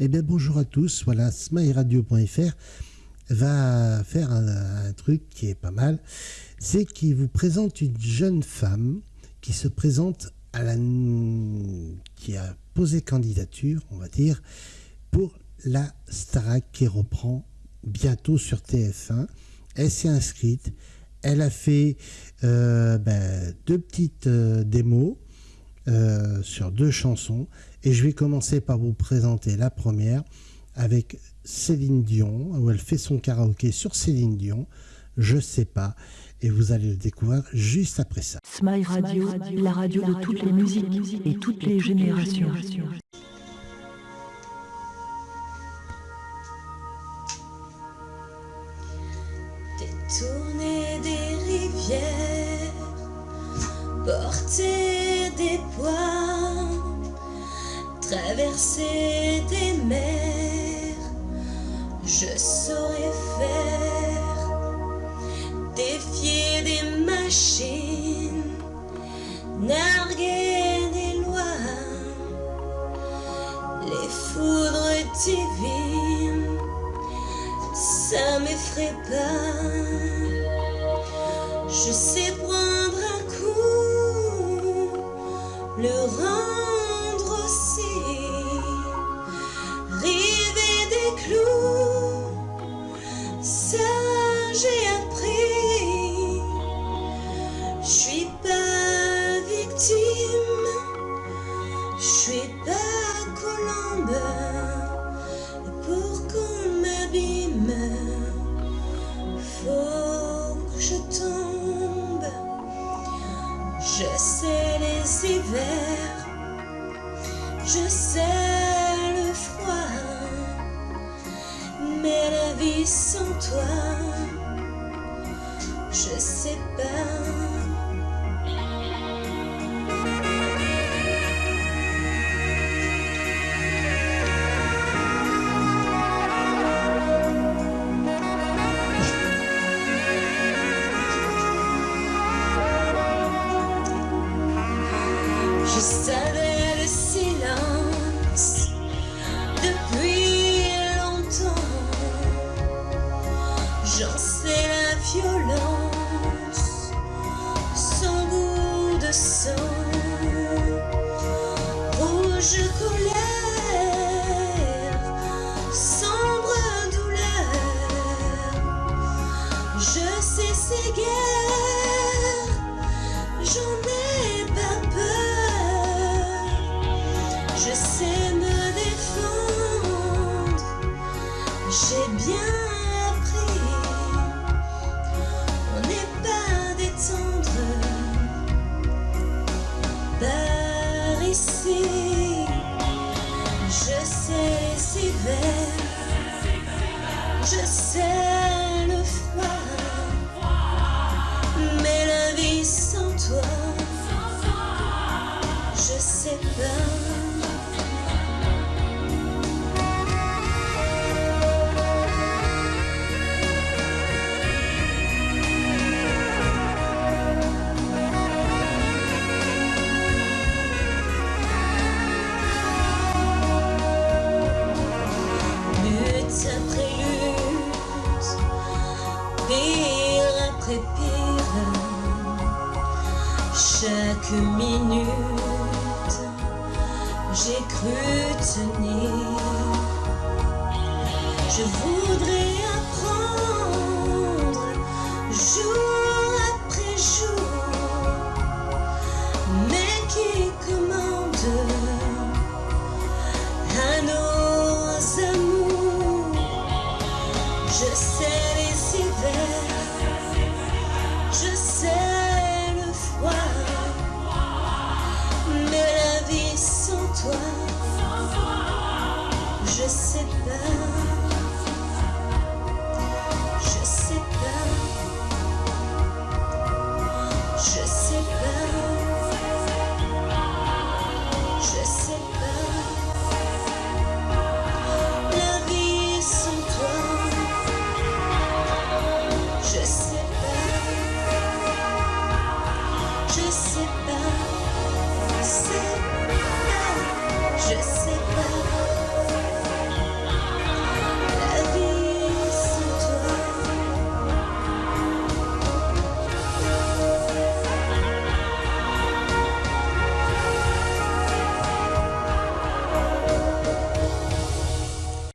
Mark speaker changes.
Speaker 1: Eh bien, bonjour à tous. Voilà, smileradio.fr va faire un, truc qui est pas mal. C'est qu'il vous présente une jeune femme qui se présente à la. qui a posé candidature, on va dire, pour la Starac qui reprend bientôt sur TF1. Elle s'est inscrite. Elle a fait euh, ben, deux petites euh, démos euh, sur deux chansons. Et je vais commencer par vous présenter la première avec Céline Dion, où elle fait son karaoké sur Céline Dion. Je sais pas. Et vous allez le découvrir juste après ça.
Speaker 2: Smile Radio, la radio de toutes les musiques et toutes les générations.
Speaker 3: Détourner des rivières, porter des poids, traverser des mers, je saurais faire, défier des machines, narguer des lois, les foudres divines ça m'effraie pas. Je sais prendre un coup, le rendre vie sans toi, je sais Je sais les hivers, je sais chaque minute, j'ai cru tenir. Je voudrais apprendre jour après jour, mais qui commande à nos amours. Je sais mais